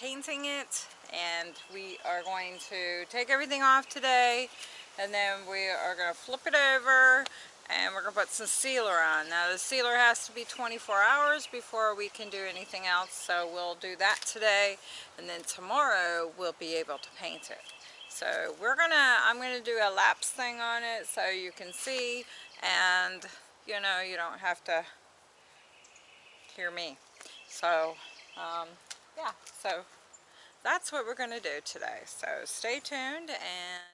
painting it and we are going to take everything off today and then we are going to flip it over and we're going to put some sealer on. Now the sealer has to be 24 hours before we can do anything else so we'll do that today and then tomorrow we'll be able to paint it. So we're gonna, I'm gonna do a lapse thing on it so you can see and you know you don't have to hear me. So um, yeah, so that's what we're gonna do today. So stay tuned and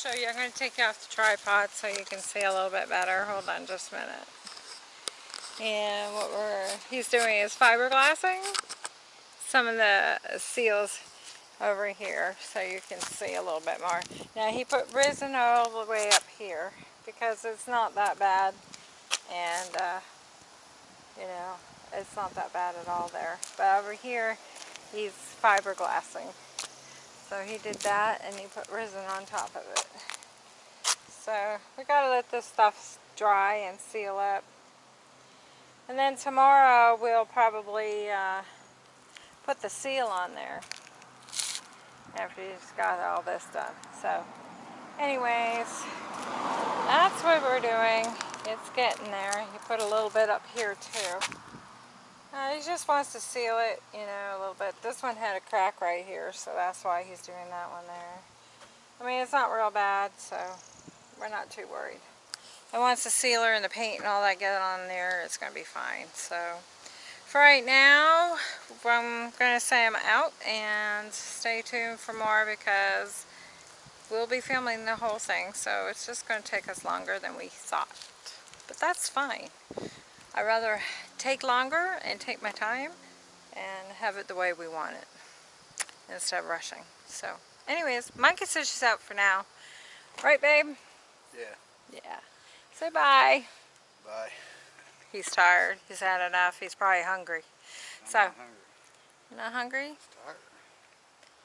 show you. I'm going to take you off the tripod so you can see a little bit better. Hold on just a minute. And what we're he's doing is fiberglassing some of the seals over here so you can see a little bit more. Now he put resin all the way up here because it's not that bad and uh, you know it's not that bad at all there. But over here he's fiberglassing. So he did that and he put resin on top of it. So we gotta let this stuff dry and seal up. And then tomorrow we'll probably uh, put the seal on there after he's got all this done. So anyways, that's what we're doing. It's getting there. You put a little bit up here too. Uh, he just wants to seal it, you know, a little bit. This one had a crack right here, so that's why he's doing that one there. I mean, it's not real bad, so we're not too worried. And once the sealer and the paint and all that get on there, it's going to be fine. So, for right now, I'm going to say I'm out and stay tuned for more because we'll be filming the whole thing, so it's just going to take us longer than we thought. But that's fine. I'd rather take longer and take my time and have it the way we want it instead of rushing. So anyways, Monkey says she's out for now. Right, babe? Yeah. Yeah. Say bye. Bye. He's tired. He's had enough. He's probably hungry. I'm so, not hungry. You're not hungry? Tired.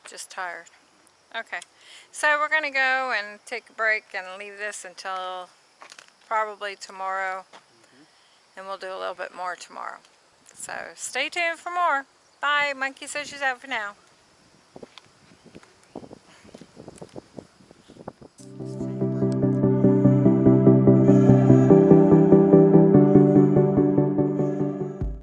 Just tired. Okay. So we're going to go and take a break and leave this until probably tomorrow and we'll do a little bit more tomorrow. So stay tuned for more. Bye. Monkey says she's out for now.